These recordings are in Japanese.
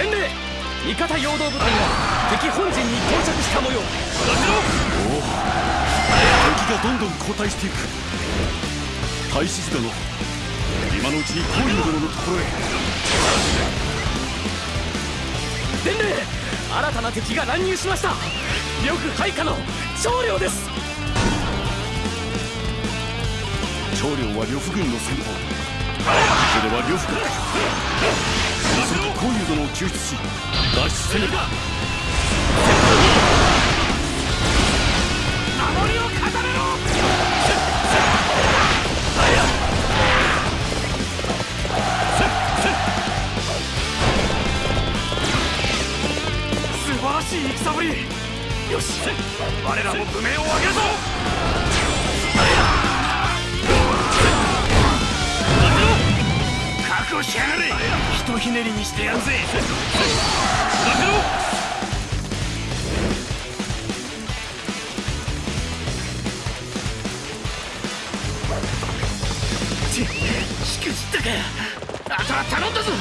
伝令味方陽動部隊が敵本陣に到着した模様。おお敵がどんどん後退していく。太子寺殿今のうちに光院殿のところへ伝令新たな敵が乱入しました。呂布配下の長領です。長領は呂布軍の先鋒ここでは呂布が急ぎ光雄殿を救出し脱出せねば。守りを固めろ。素晴らしい戦ぶり。よし我らも武名を上げるぞ。覚悟しやがれひとひねりにしてやるぜ。しくじったか。あとは頼んだぞ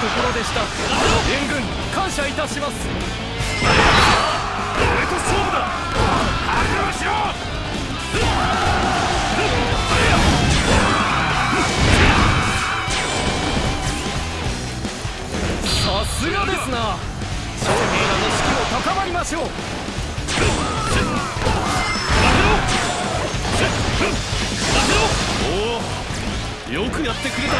ところでした。援軍感謝いたします。俺と勝負だ。覚悟しろさすがですな。将兵らの士気も高まりましょう。おおよくやってくれた。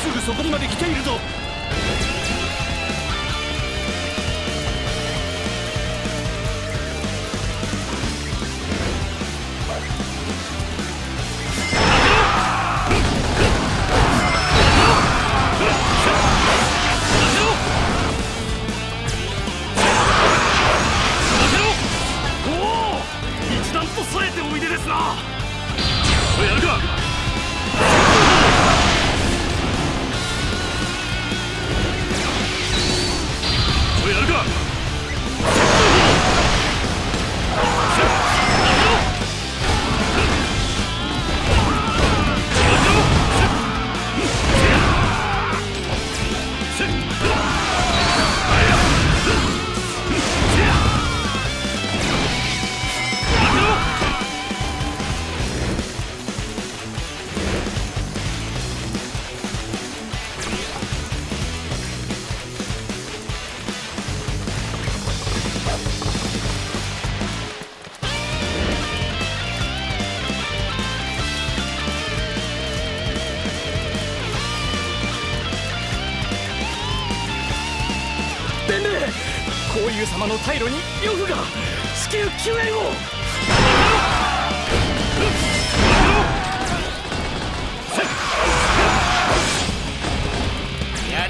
すぐそこにまで来ているぞ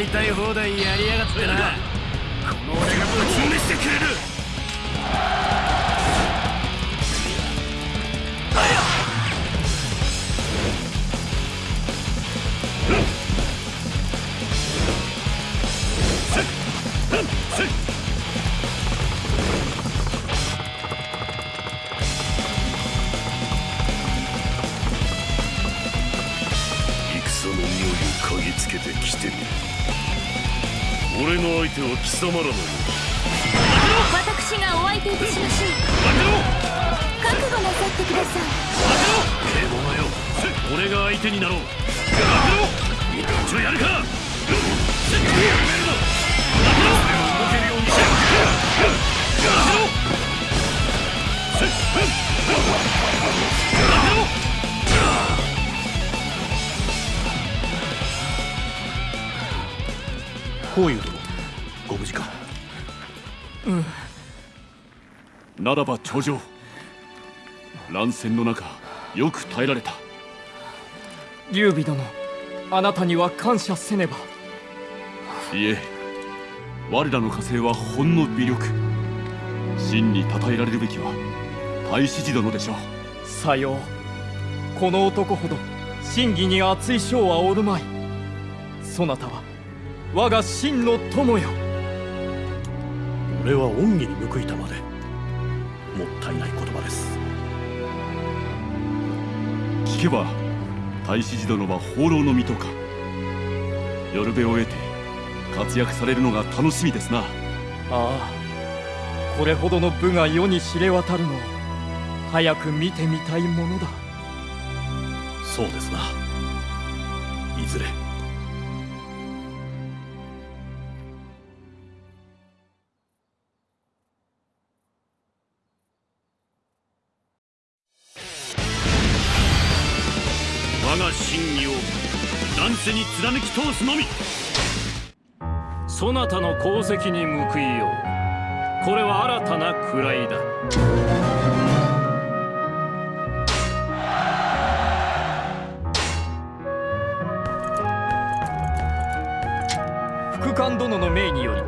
りたい放題やりやがってな。この俺がぶち飯してくれる。俺の相手は貴様らのよ私がお相手いたしましょう。覚悟なさってください。よ。俺が相手になろう。一応やるか。こういうならば頂上。乱戦の中よく耐えられた。劉備殿あなたには感謝せねば。いえ我らの火星はほんの微力。真に称えられるべきは太子寺殿でしょう。さよう。この男ほど真偽に熱い将はおるまい。そなたは我が真の友よ俺は恩義に報いたまでもったいない言葉です。聞けば太子寺殿は放浪の身とか夜べを得て活躍されるのが楽しみですな。ああこれほどの部が世に知れ渡るのを早く見てみたいものだ。そうですな。いずれ貫き通すのみ。そなたの功績に報いよう。これは新たな位だ。副官殿の命により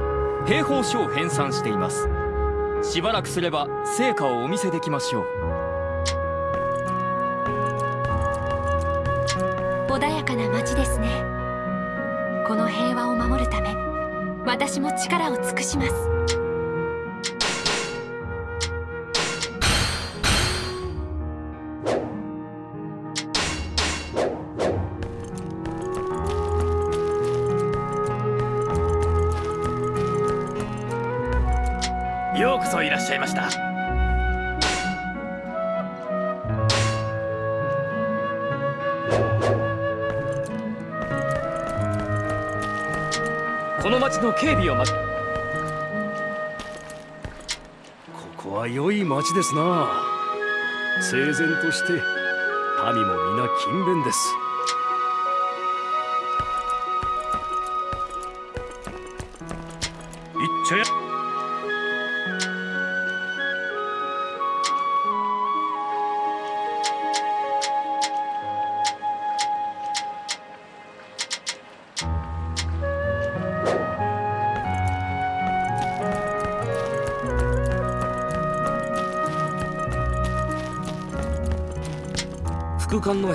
兵法書を編纂しています。しばらくすれば成果をお見せできましょう。穏やかな町ですね私も力を尽くします。良い町ですな。整然として民も皆勤勉です。いっちゃや副官の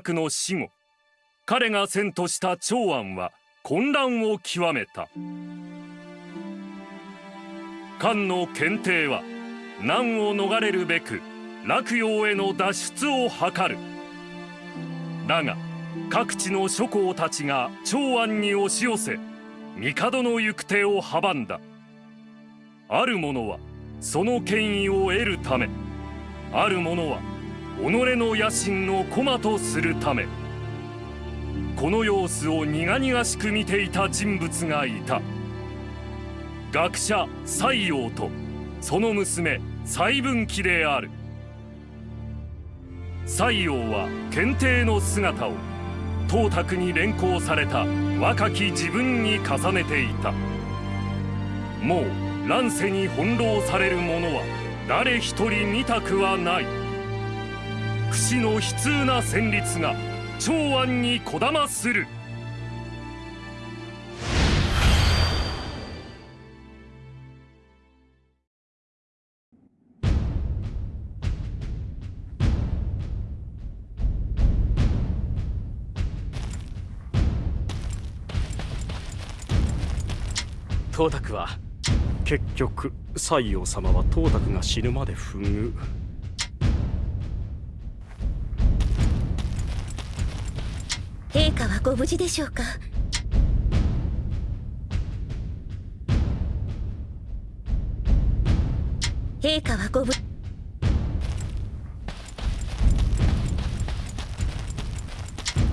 君董卓の死後彼が遷とした長安は混乱を極めた。漢の検定は難を逃れるべく洛陽への脱出を図る。だが各地の諸侯たちが長安に押し寄せ帝の行く手を阻んだ。ある者はその権威を得るためある者は己の野心の駒とするためこの様子を苦々しく見ていた人物がいた。学者西洋とその娘西文記である。西洋は検定の姿を董卓に連行された若き自分に重ねていた。もう乱世に翻弄される者は誰一人見たくはない。不死の悲痛な旋律が長安にこだまする。董卓は結局西洋様は董卓が死ぬまで不遇。陛下はご無事でしょうか？陛下はご無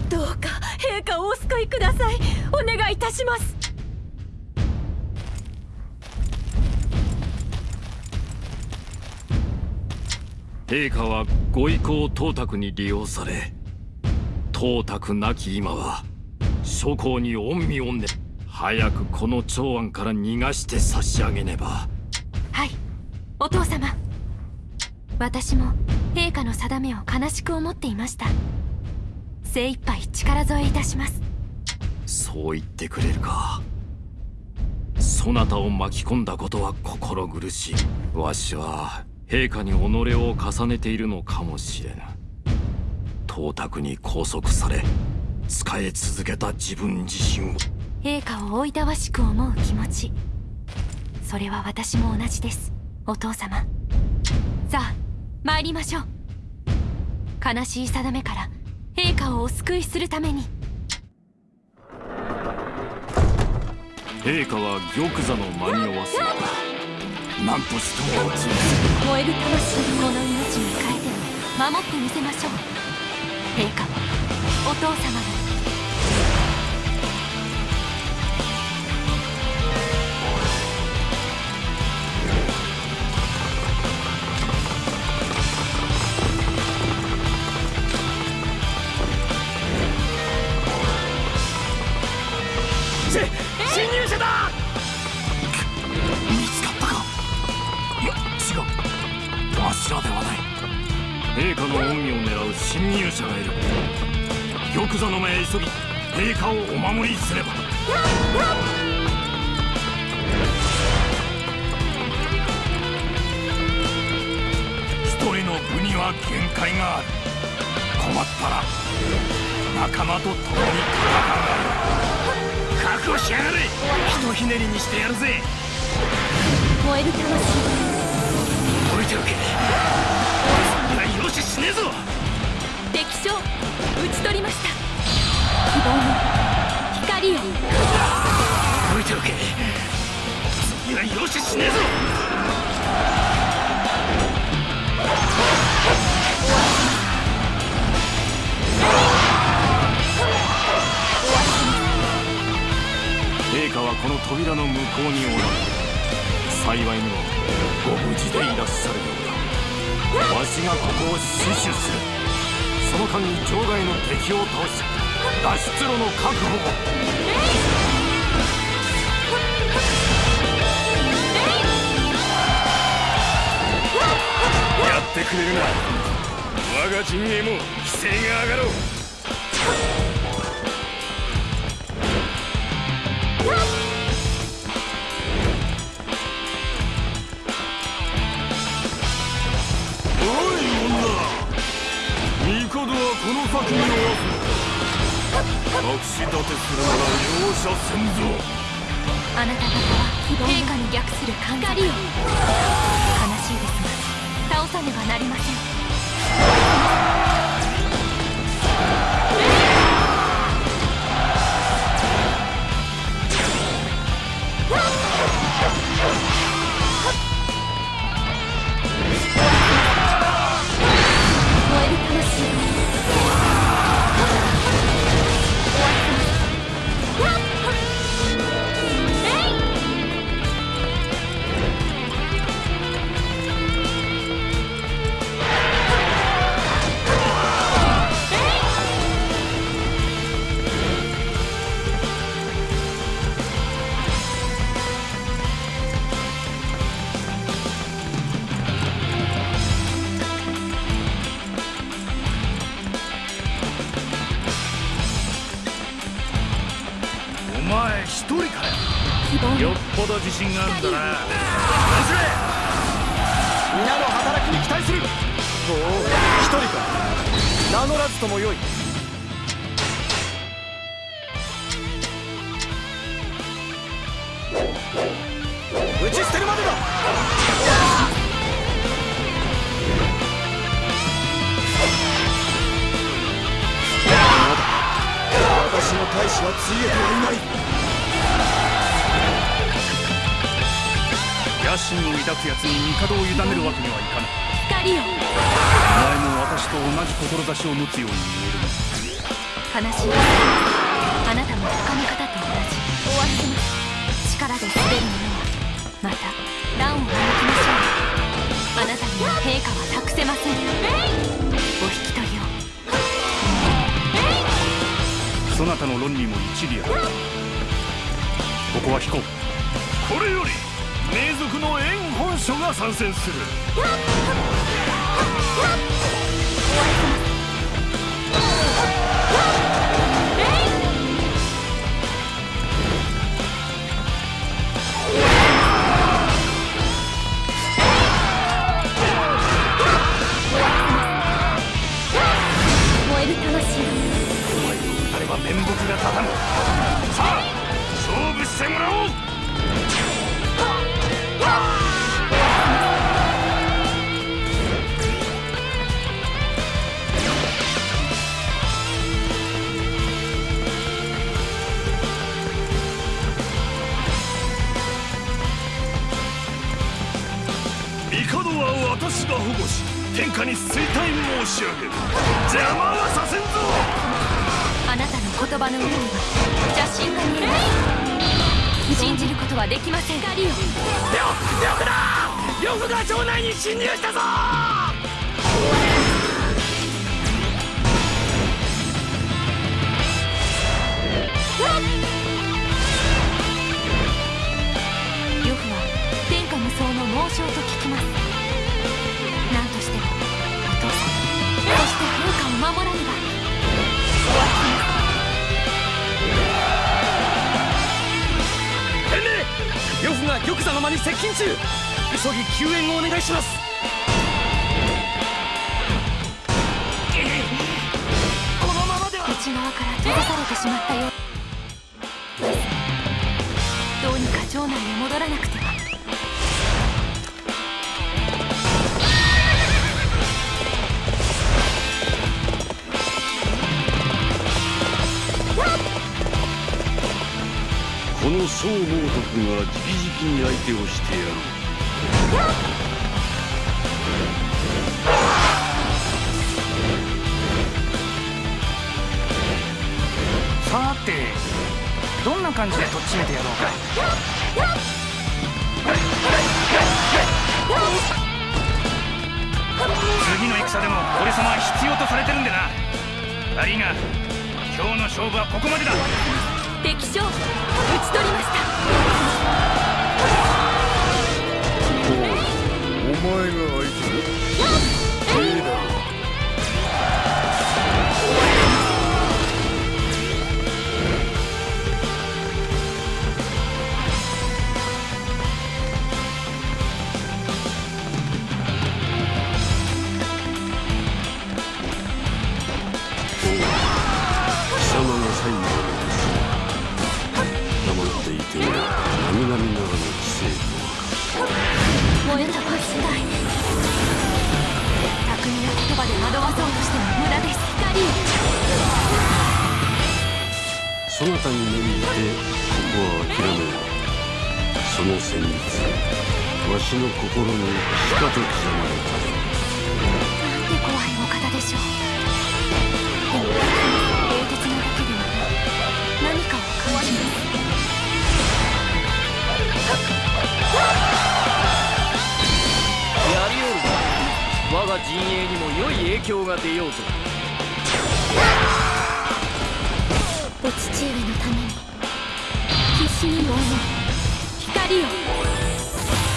どうか陛下をお救いください。お願いいたします。陛下はご意向董卓に利用され董卓なき今は諸侯に恩義をね早くこの長安から逃がして差し上げねば。はいお父様。私も陛下の定めを悲しく思っていました。精一杯力添えいたします。そう言ってくれるか。そなたを巻き込んだことは心苦しい。わしは陛下に己を重ねているのかもしれぬ董卓に拘束され仕え続けた自分自身を。陛下を追いたわしく思う気持ち。それは私も同じです。お父様。さあ参りましょう。悲しい定めから陛下をお救いするために。陛下は玉座の間に合わせ何としても。落ち燃える魂この命に変えても守ってみせましょう陛下はお父様。の侵入者だ。見つかったか？いや違う。わしらではない。陛下の恩義を狙う侵入者がいる。玉座の前へ急ぎ陛下をお守りすれば。一人の部には限界がある。困ったら仲間と共に戦う。覚悟しやがれ。ひとひねりにしてやるぜ。燃える魂。置いておけいやよし死ねえぞ。敵将討ち取りました。希望の光よ置いておけ。次はよし死ねえぞ。陛下はこの扉の向こうにおられ幸いにもご無事でいらっしゃるようだわしがここを死守するその間に場外の敵を倒し脱出路の確保をやってくれるな我が陣営も規制が上がろう。立てするなら容赦せんぞ。あなた方は陛下に逆する考えを悲しいですが倒さねばなりません。信があるんだな。皆の働きに期待する。おお一人か。名乗らずともよい。打ち捨てるまでだ。私の大使はついえてはいない抱く奴に帝を委ねるわけにはいかない。光をお前も私と同じ志を持つように見える。な悲しい。あなたも他の方と同じ。終わらせます力で滑る者はまた乱を招きましょう。あなたには陛下は託せません。お引き取りを。そなたの論理も一理ある。ここは引こう。これより名族の縁本書が参戦する。面目が立たぬさあ勝負してもらおう私が保護し天下に衰退申し上げる邪魔はさせんぞ。あなたの言葉の裏には邪心が見えます信じることはできません。光を呂布が城内に侵入したぞ呂布は天下無双の猛将と玉座の間に接近中。急ぎ救援をお願いします。内側から閉ざされてしまったよこの小猛徳が直々に相手をしてやるさてどんな感じでとっちめてやろうか？次の戦でも俺様は必要とされてるんでな。悪いが今日の勝負はここまでだ。敵将討ち取りました。お前が相手だ。そなたに免じてここは諦めよう。その戦術わしの心にしかと刻まれたなんて怖いお方でしょう。でも冷徹なだけでは何かを感じますやりおるな我が陣営にも良い影響が出よう。ぞ父上のために必死にも思う光よ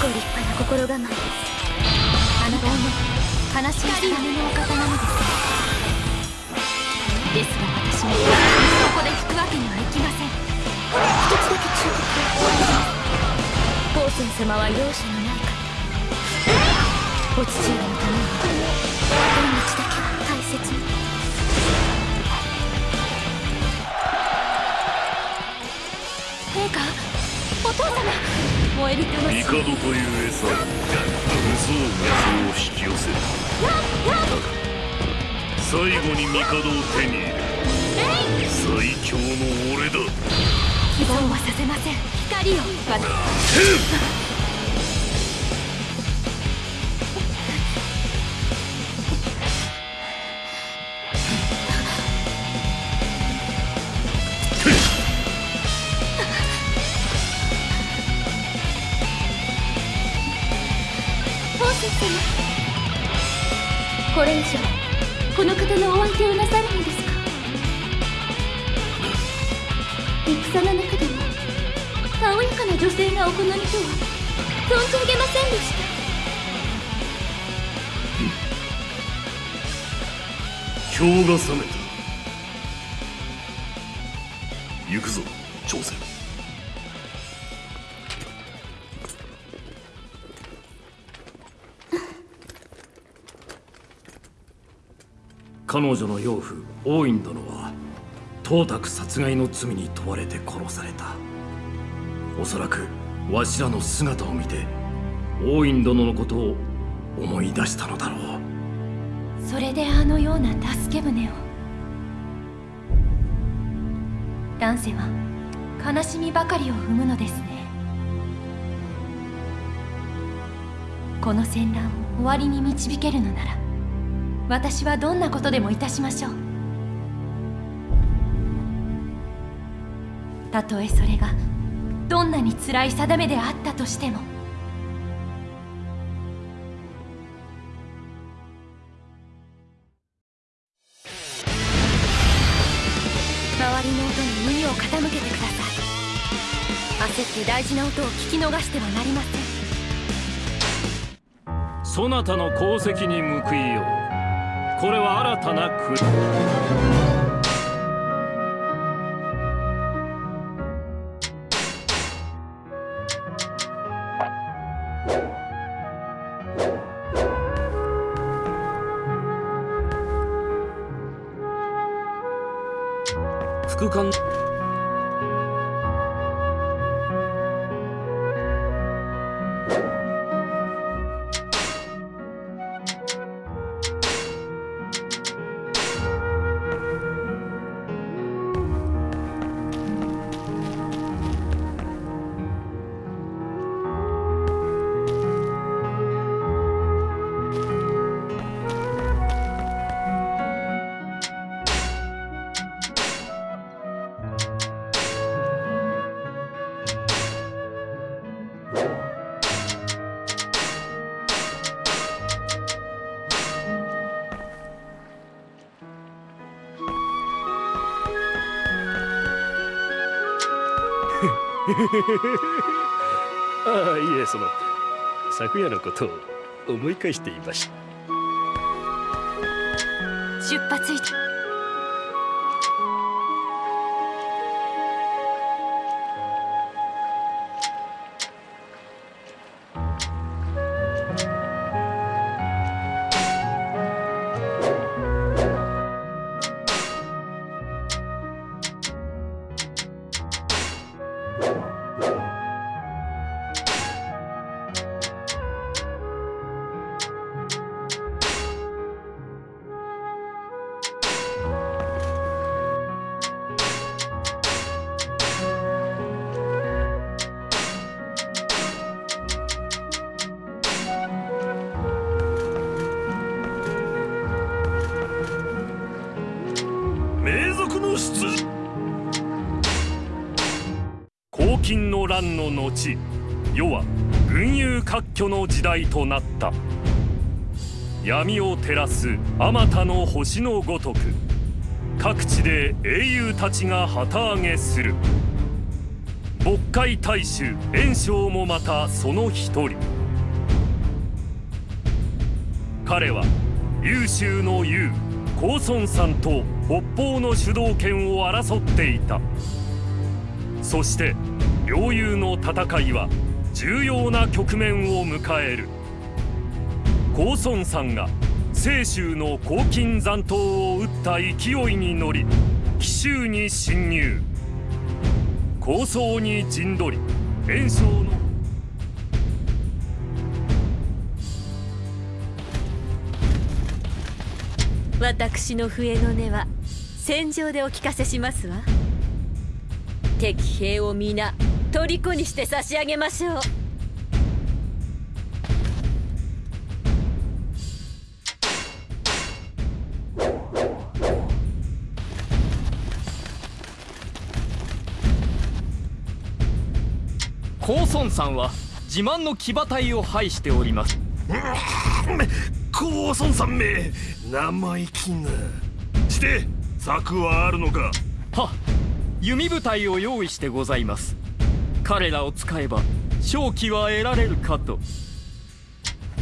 ご立派な心構えですあなたも悲しい。定めのお方なのですですが私もここで引くわけにはい。きません一つだけ忠告を王仙様は容赦のない。方お父上のためにこの命だけは大切に燃える魂帝という餌を無双滅を引き寄せるだが最後に帝を手に入れる。最強の俺だ。希望はさせません。光よ女性がお好みとは存じ上げませんでした今日が覚めた行くぞ。挑戦彼女の養父王院殿は董卓殺害の罪に問われて殺された。おそらくわしらの姿を見て王院殿のことを思い出したのだろう。それであのような助け舟を。乱世は悲しみばかりを生むのですね。この戦乱を終わりに導けるのなら私はどんなことでもいたしましょう。たとえそれがどんなに辛い定めであったとしても。周りの音に耳を傾けてください。焦って大事な音を聞き逃してはなりません。そなたの功績に報いよう。これは新たな国。ああいえその昨夜のことを思い返していました。出発いた。乱の後世は群雄割拠の時代となった。闇を照らすあまたの星のごとく各地で英雄たちが旗揚げする。渤海大衆袁紹もまたその一人。彼は優秀の優高孫さんと北方の主導権を争っていた。そして両雄の戦いは重要な局面を迎える。高孫さんが清州の黄金残党を撃った勢いに乗り紀州に侵入。構想に陣取り袁紹の。私の笛の音は戦場でお聞かせしますわ。敵兵を皆虜にして差し上げましょう。高孫さんは自慢の騎馬隊を配しております。高孫さんめ生意気な。して策はあるのか？は弓部隊を用意してございます彼らを使えば勝機は得られるかと。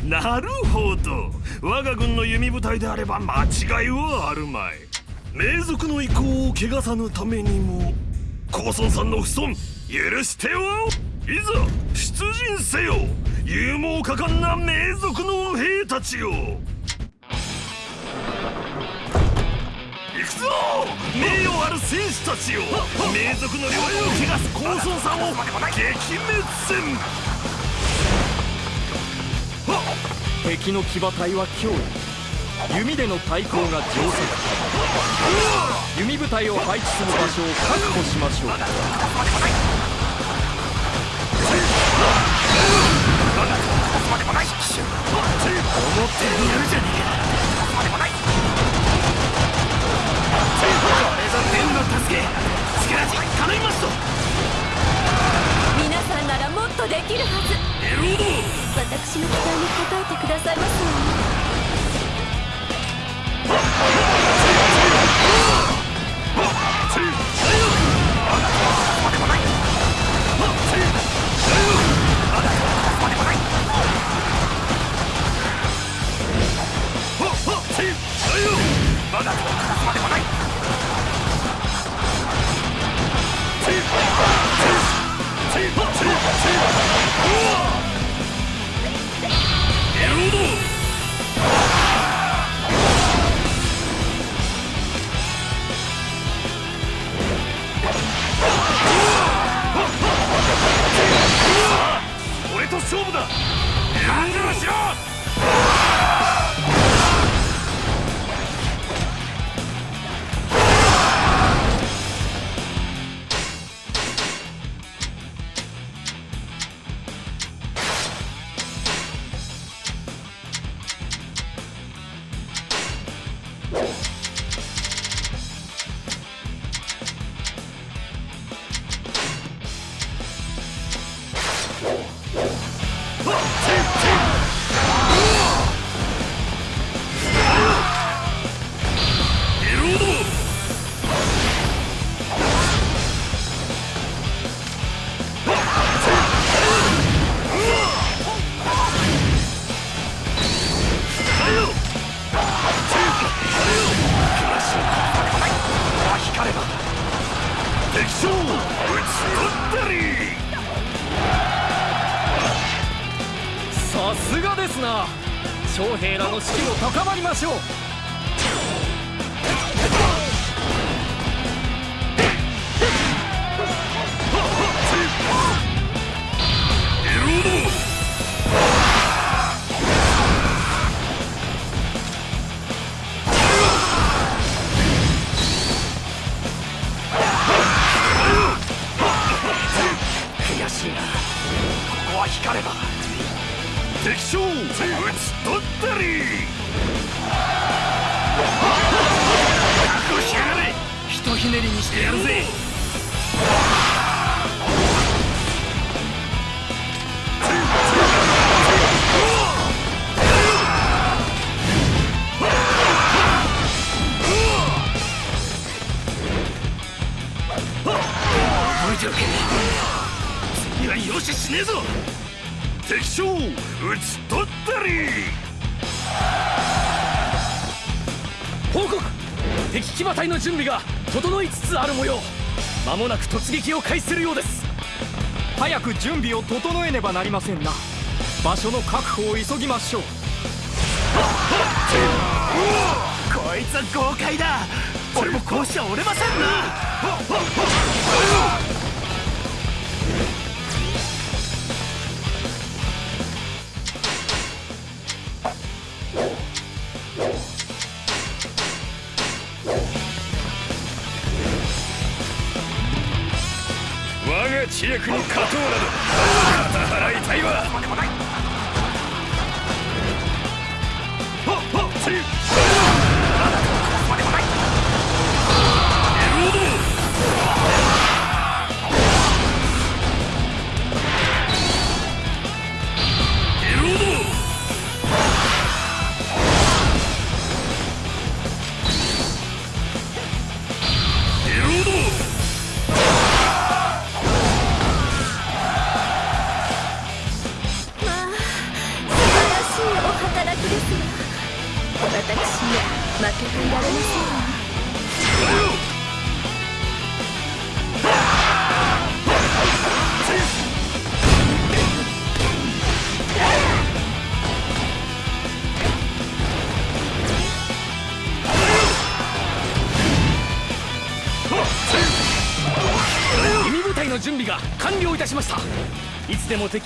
なるほど。我が軍の弓部隊であれば間違いはあるまい。名族の意向を汚さぬためにも高孫さんの不損許しては。いざ出陣せよ。勇猛果敢な名族の兵たちよくぞ！名誉ある戦士たちよ！名族の領域を汚す高孫さんを撃滅せん！敵の騎馬隊は脅威。弓での対抗が定石弓部隊を配置する場所を確保しましょう。思ってやるじゃねえか！これぞ天の助け力じ叶いますと。皆さんならもっとできるはず。私の期待に応えてくださいますまだまでもない俺と勝負だ。覚悟しろ。エ撃を開始するようです。早く準備を整えねばなりませんな。場所の確保を急ぎましょう。こいつは豪快だ。俺もこうしちゃ折れませんな。の加藤など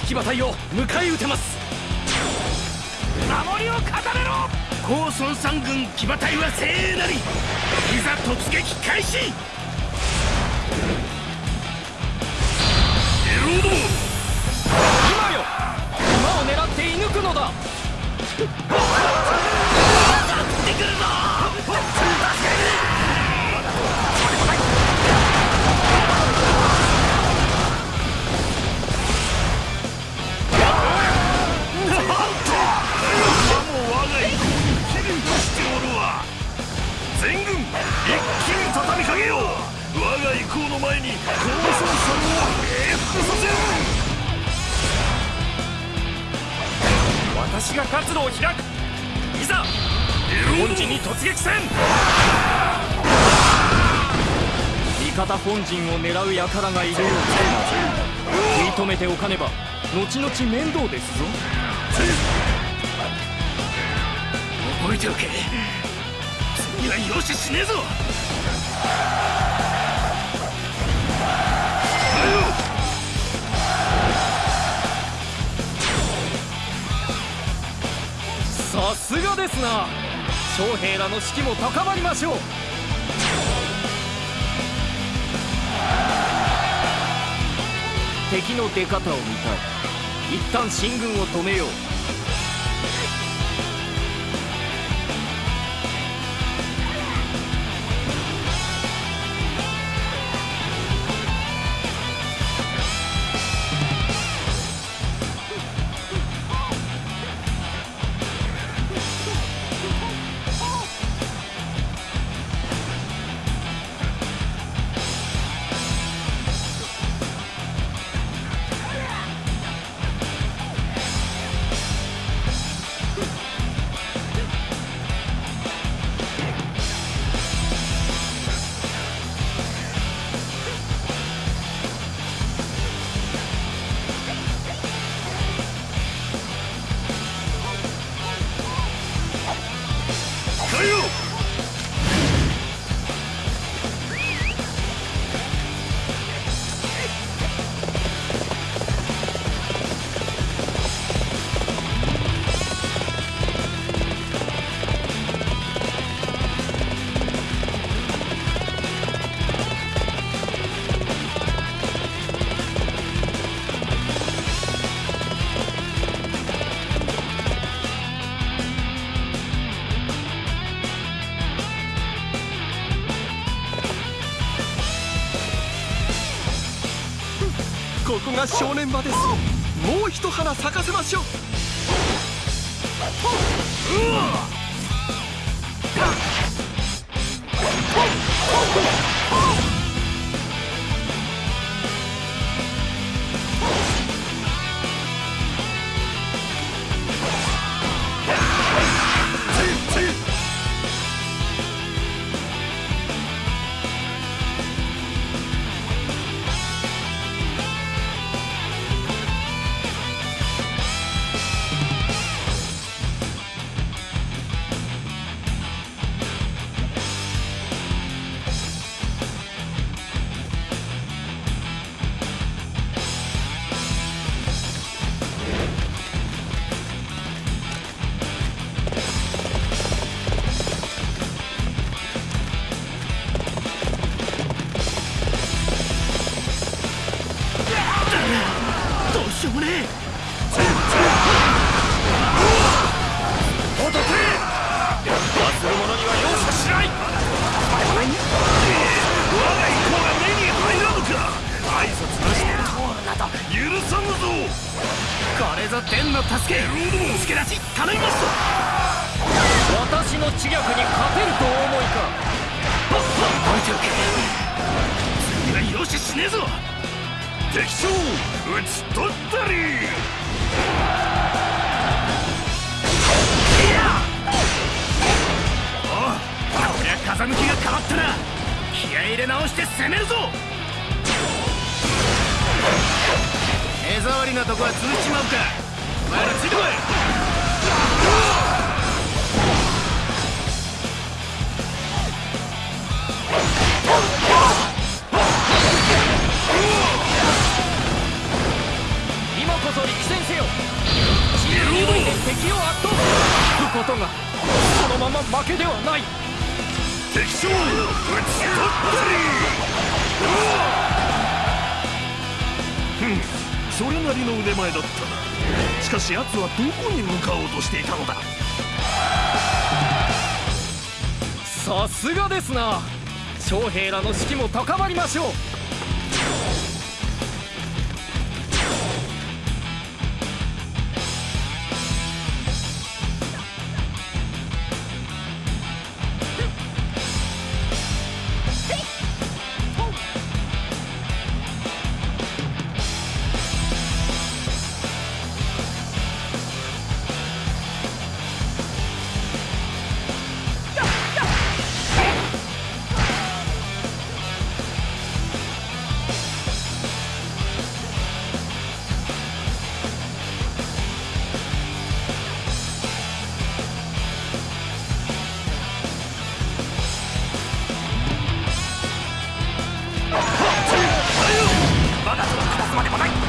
騎馬隊を狙う輩がいる。よう食い止めておかねば後々面倒ですぞ。覚えておけ。次はよししねえぞ。さすがですな。将兵らの士気も高まりましょう敵の出方を見たい。一旦進軍を止めよう。花咲かせましょうすな。将兵らの士気も高まりましょう。までもない。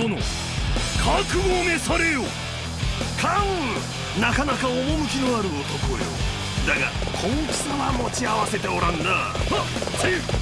殿覚悟めされよ。関羽なかなか趣のある男よ。だが本気さは持ち合わせておらんな。はっ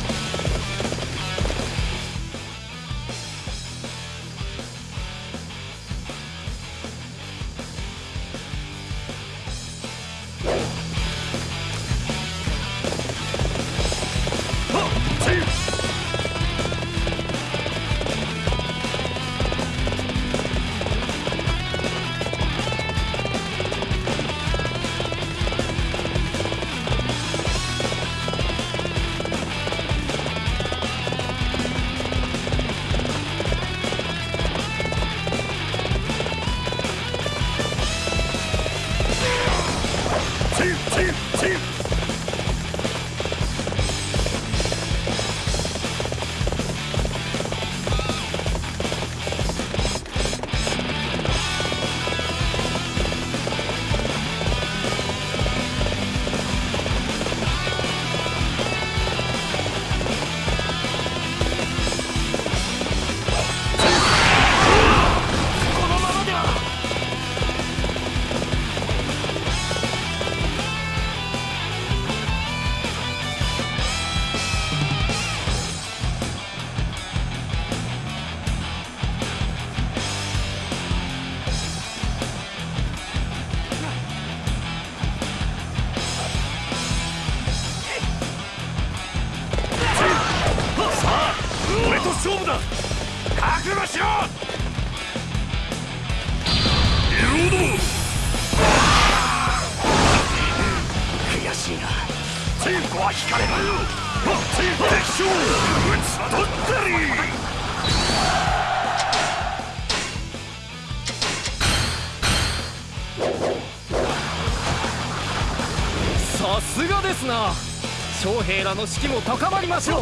将兵らの士気も高まりましょう。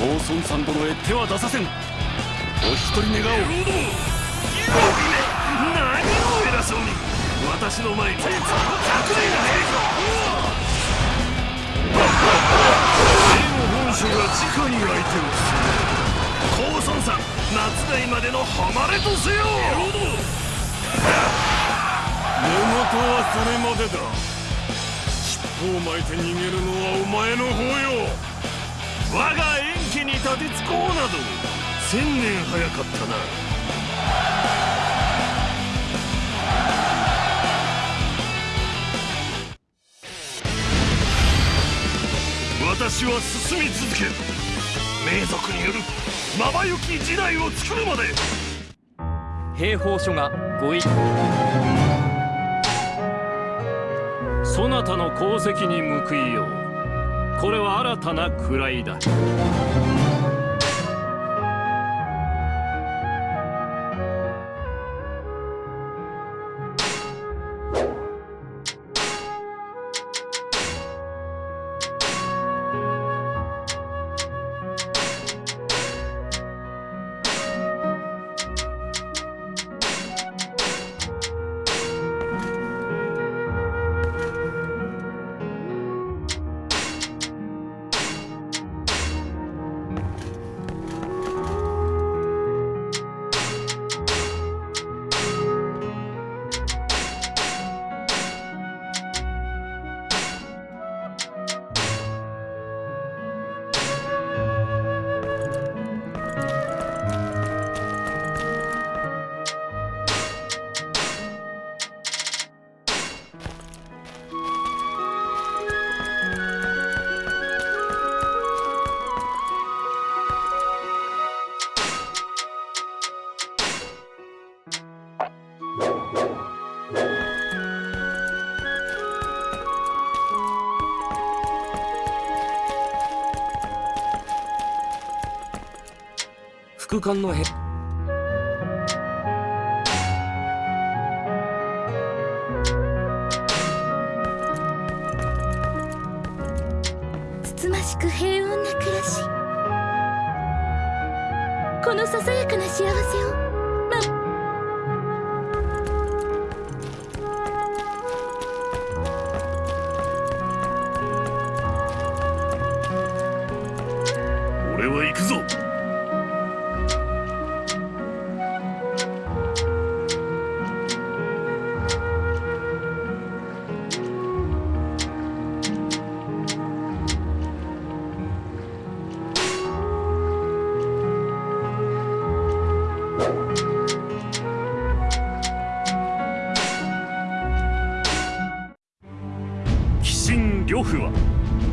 王孫さん殿へ手は出させん。お一人願おう。何を偉そうに私の前に。100年が兵の本書が直に相手をするん夏代までの誉れとせよ。根元はそれまでだ。尻尾を巻いて逃げるのはお前の方よ。我が延家に立てつこうなど千年早かったな。私は進み続ける名族によるまばゆき時代を作るまで。兵法書がご意そなたの功績に報いよう。これは新たな位だ。副官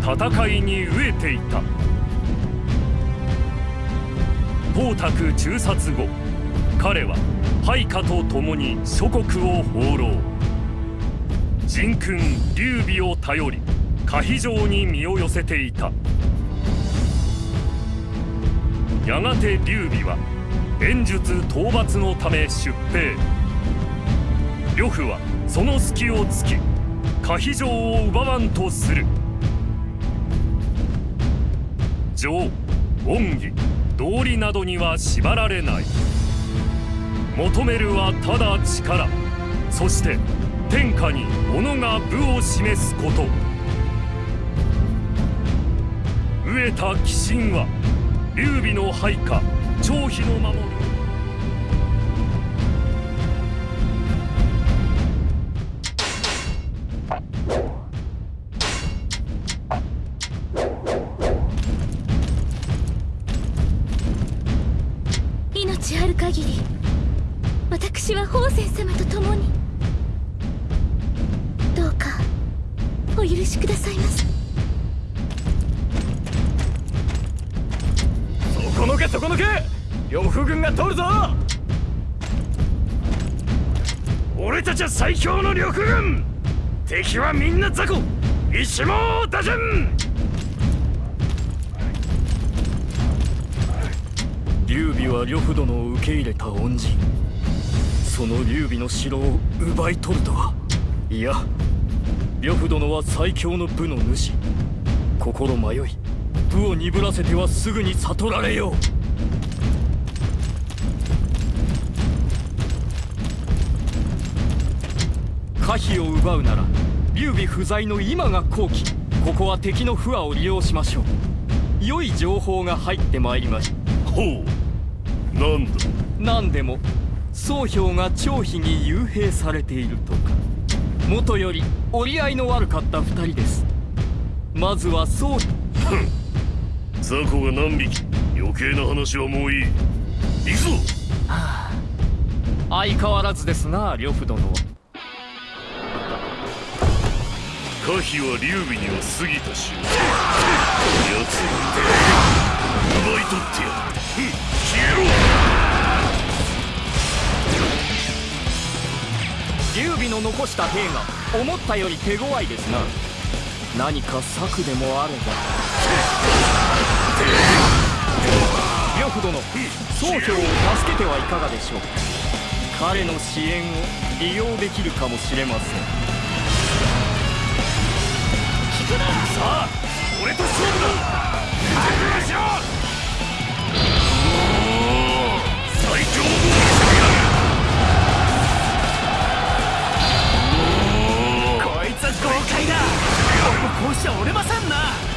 戦いに飢えていた。董卓中殺後彼は配下と共に諸国を放浪。人君劉備を頼り可否城に身を寄せていた。やがて劉備は演術討伐のため出兵。呂布はその隙を突き可否城を奪わんとする。情恩義道理などには縛られない。求めるはただ力そして天下に己が武を示すこと。飢えた鬼神は劉備の配下張飛の守る最強の武の主。心迷い。武を鈍らせてはすぐに悟られよう。可否を奪うなら劉備不在の今が好機。ここは敵の不和を利用しましょう。良い情報が入ってまいりましたほう。なんだ？何でも宗兵が張飛に幽閉されているとか元より折り合いの悪かった二人です。まずは宗雑魚が何匹。余計な話はもういい。行くぞ。相変わらずですな呂布殿は。可否は劉備には過ぎたし。奴を奪い取ってやる。消えろ劉備の残した兵が思ったより手強いですな。何か策でもあれば。呂布殿宗兵を助けてはいかがでしょう。彼の支援を利用できるかもしれません。さあ俺と勝負だ。覚悟しろ最強の見せてやるこいつは豪快だこここうしちゃ折れませんな。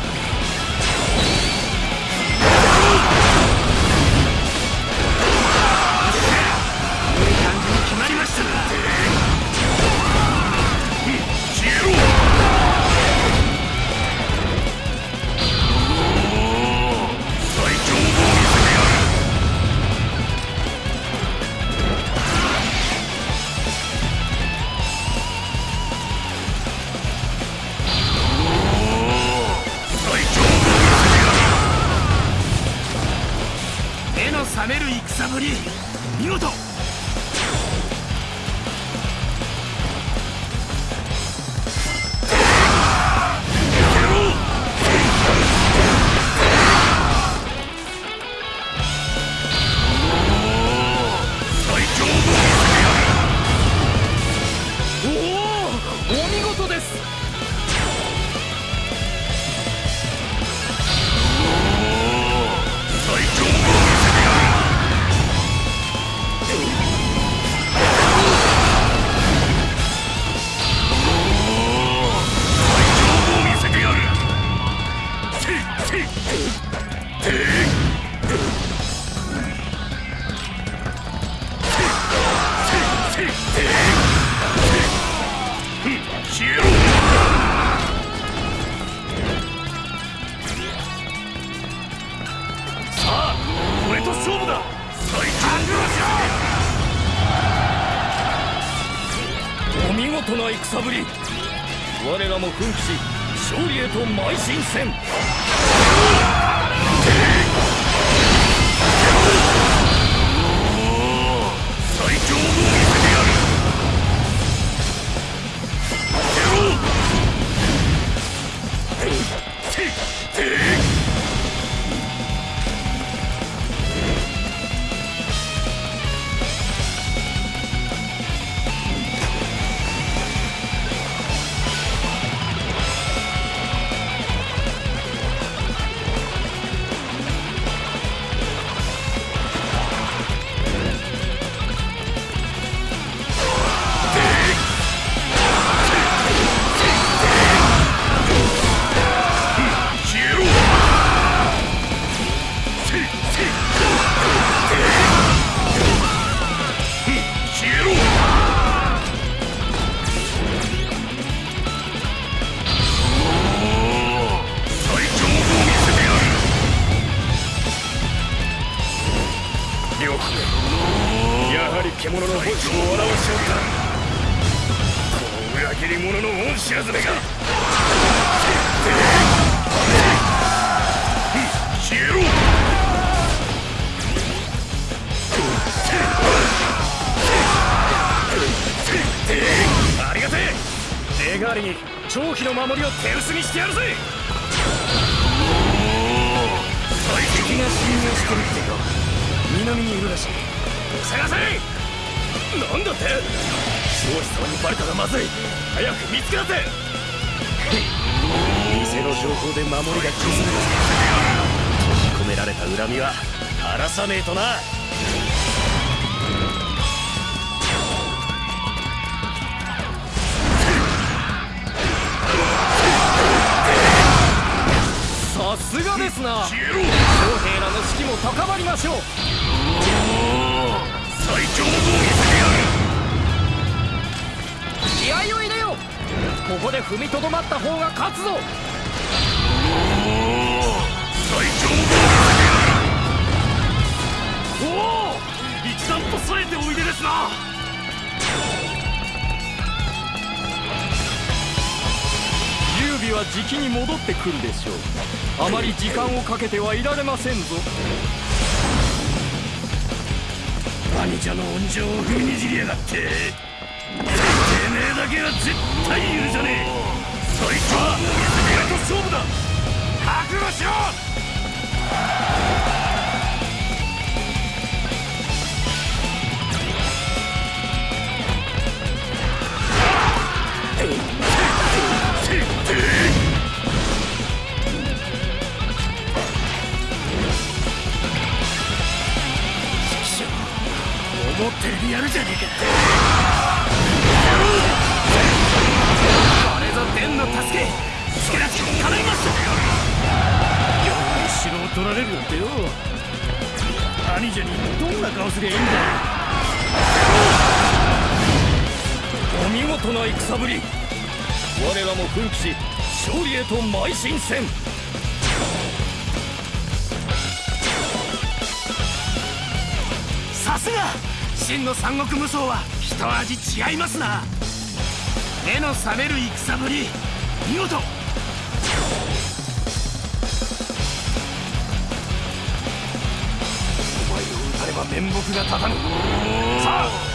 り。とな戦ぶり。我らも奮起し勝利へと邁進せん。最強のすがですな将兵らの士気も高まりましょう。最強の攻撃気合を入れよう。ここで踏みとどまった方が勝つぞ。最強のおお一段と冴えておいでですな。劉備はじきに戻ってくるでしょう。あまり時間をかけてはいられませんぞ。兄者の恩情を踏みにじりやがって。てめえだけは絶対許さねえ。そいつは俺と勝負だ。覚悟しろ。思ってるでやるじゃねえか。これぞ天の助け。力つき叶いましたよ。に城を取られるなんてよ。兄者にどんな顔すりゃいいんだお見事な戦ぶり。我らも奮起し勝利へと邁進せん。さすが。真の三国無双は一味違いますな。目の覚める戦ぶり。見事。お前を撃たれば面目が立たぬ。さあ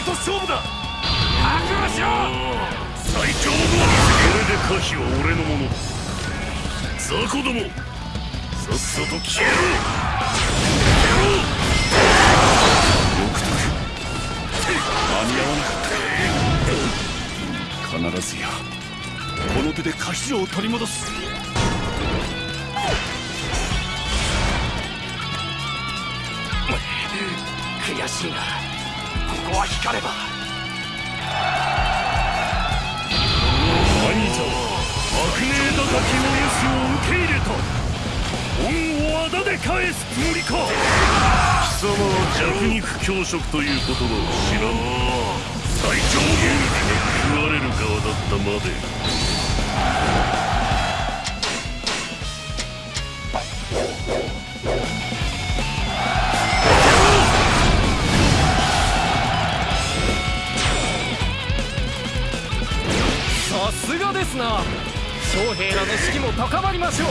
俺と勝負だ。覚悟しろ最強のこれで可否は俺のもの雑魚どもさっさと消えろ消えろ僕と間に合わなかった必ずや。この手でカシを取り戻す。悔しいがここは光れば。兄者は悪名高きおよしを受け入れた。恩をあだで返すつもりか。貴様は弱肉強食ということを知らん最強牛肉が食われる側だったまですな。将兵らの士気も高まりましょう。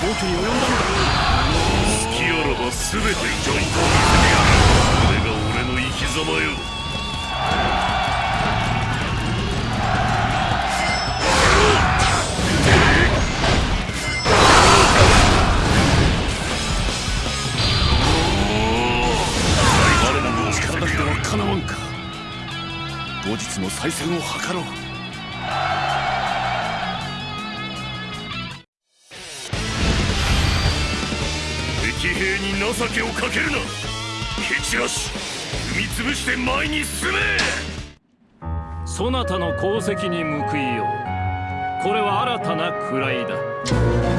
暴挙に及んだのだ好きあらば全てジョイと見せてやるこれが俺の生き様よ。我らの力だけではかなわんか。後日の再戦を図ろう。情けをかけるな。蹴散らし踏みつぶして前に進め。そなたの功績に報いよう。これは新たな位だ。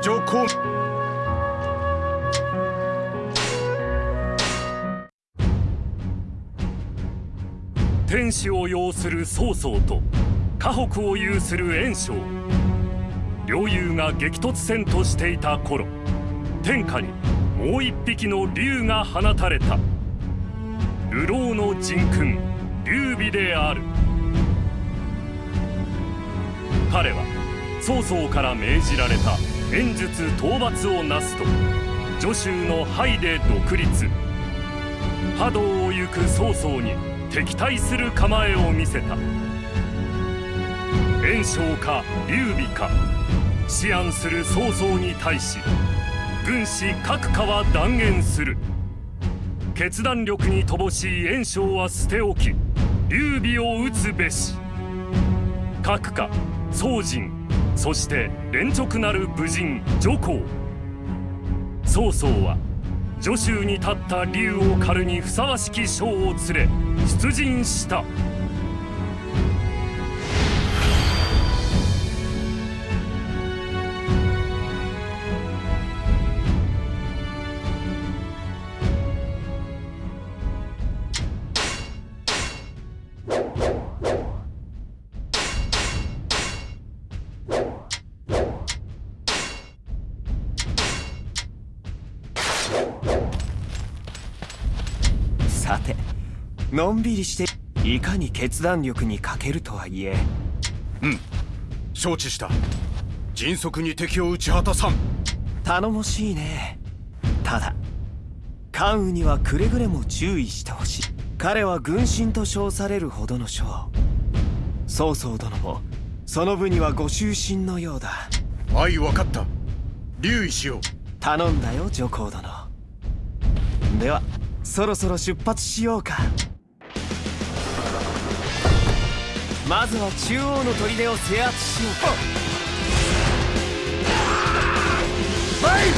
上皇天使を擁する曹操と河北を有する袁紹両雄が激突戦としていた頃天下にもう一匹の竜が放たれた。流浪の人君劉備である。彼は曹操から命じられた演術討伐をなすと徐州の範で独立。波動を行く曹操に敵対する構えを見せた。袁紹か劉備か思案する曹操に対し軍師各家は断言する。決断力に乏しい袁紹は捨て置き劉備を討つべし。各家曹仁そして連直なる武人徐行曹操は徐州に立った竜を狩るにふさわしき将を連れ出陣した。決断力に欠けるとはいえ。承知した。迅速に敵を打ち果たさん。頼もしいね。ただ関羽にはくれぐれも注意してほしい。彼は軍神と称されるほどの将。曹操殿もその部にはご執心のようだ。愛分かった。留意しよう。頼んだよ女皇殿。ではそろそろ出発しようかまずは中央の砦を制圧しよう。はフ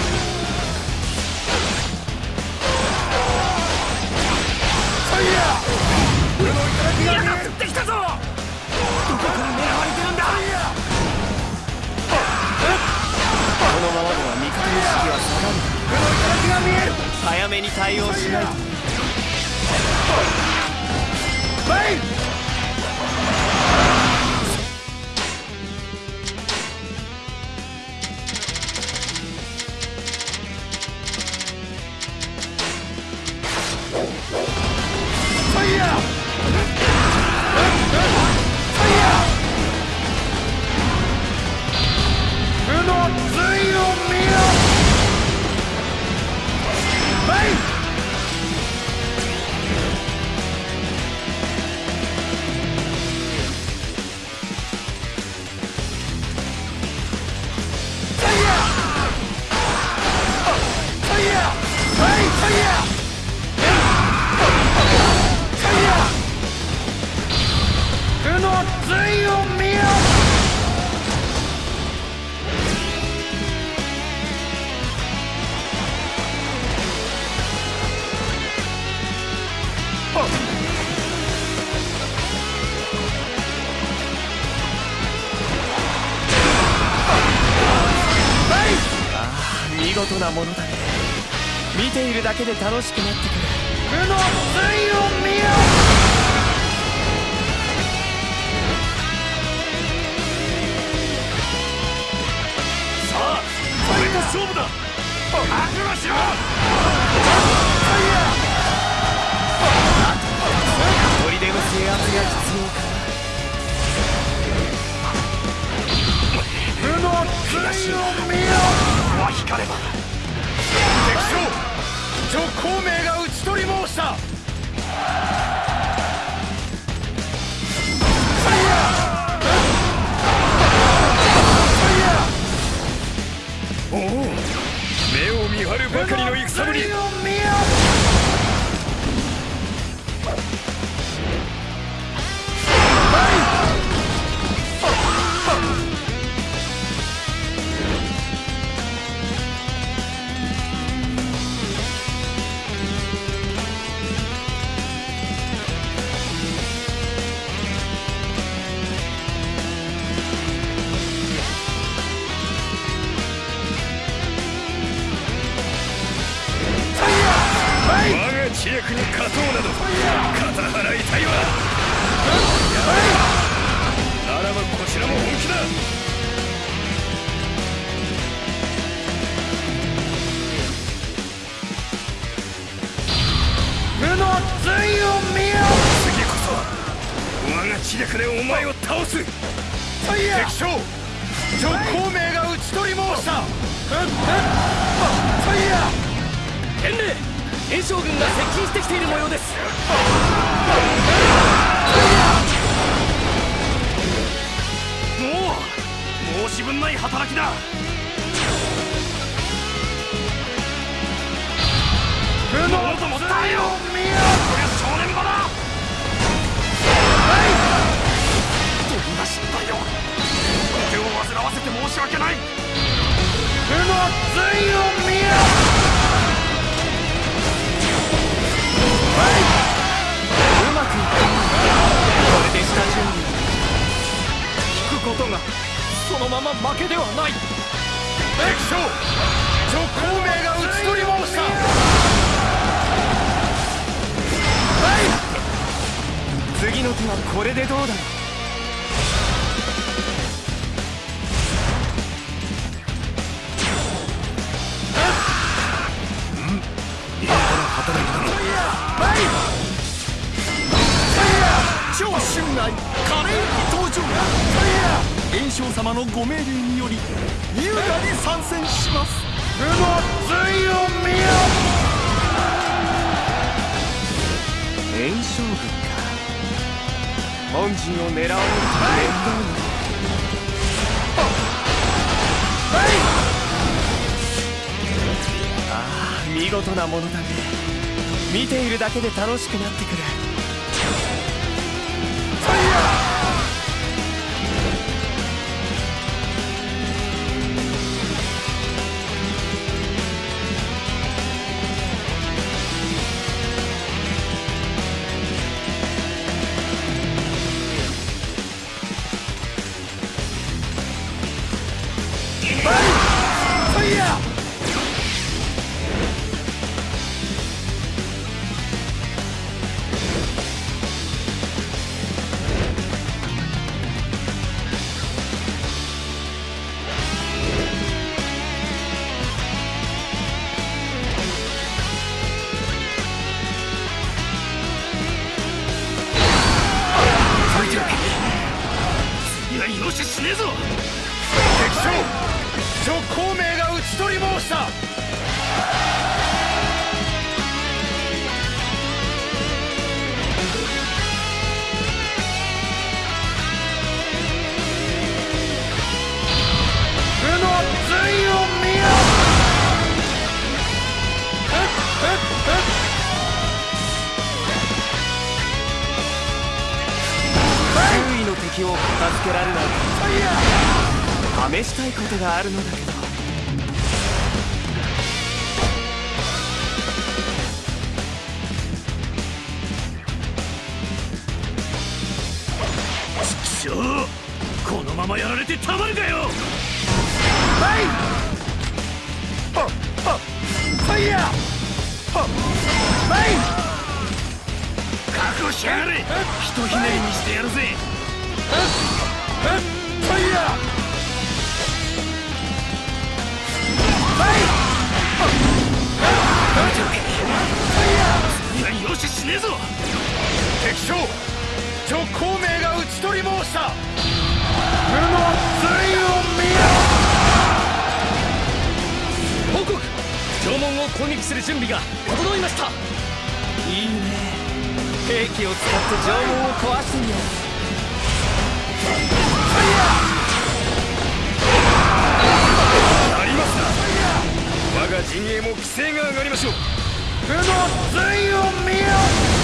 ァイヤー俺の頂きがってきたぞどこから狙われてるんだこのままでは味覚意識は下がる俺の頂きが見える早めに対応しない。ファイだけで楽しくなってくる。無能水により優雅に参戦します。を見よ炎将軍か本陣を狙おうとああ見事なものだね。見ているだけで楽しくなってくる。があるのだねえぞ。敵将諸孔明が討ち取り申した。負の髄を見よ報告を攻撃する準備が整いました。いいね。兵器を使ってを壊我が陣営も規制が上がりましょう負の髄を見よ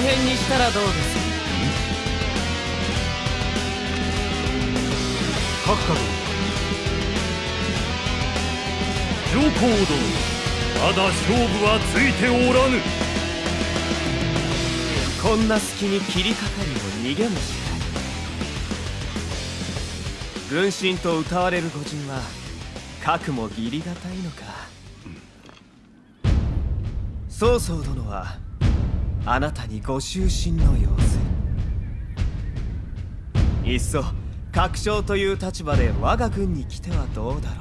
の辺にしたらどうです？閣下殿上皇殿まだ勝負はついておらぬ。こんな隙に切りかかりも逃げもしない。軍神と歌われる御人は核も義理がたいのか。曹操殿はあなたにご執心の様子。いっそ確証という立場で我が軍に来てはどうだろ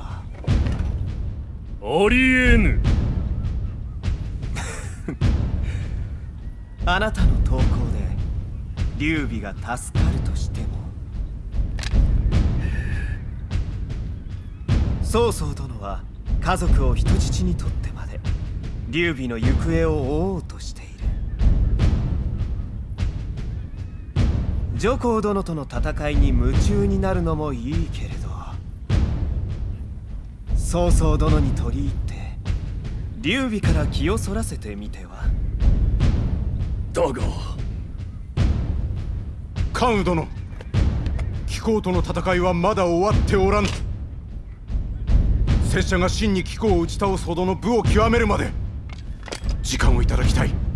う。ありえぬ。あなたの投稿で劉備が助かるとしても。曹操殿は家族を人質にとってまで劉備の行方を追おうとしている女皇殿との戦いに夢中になるのもいいけれど。曹操殿に取り入って劉備から気をそらせてみては。だが関羽殿貴公との戦いはまだ終わっておらぬ。拙者が真に貴公を打ち倒すほどの武を極めるまで時間をいただきたい。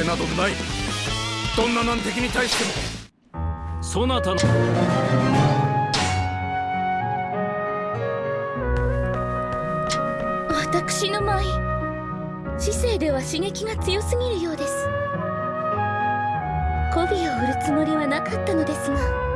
壁などない。どんな難敵に対しても。そなたの。私の舞知性では刺激が強すぎるようです。媚びを売るつもりはなかったのですが